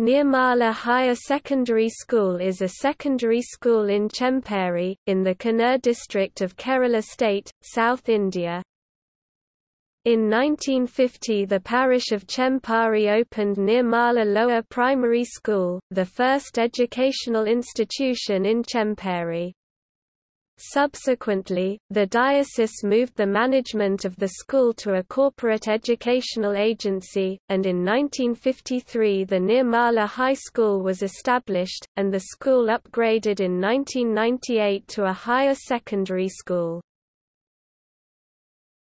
Nirmala Higher Secondary School is a secondary school in Chemperi, in the Kannur district of Kerala state, South India. In 1950 the parish of Chemperi opened Nirmala Lower Primary School, the first educational institution in Chemperi. Subsequently, the diocese moved the management of the school to a corporate educational agency, and in 1953 the Nirmala High School was established, and the school upgraded in 1998 to a higher secondary school.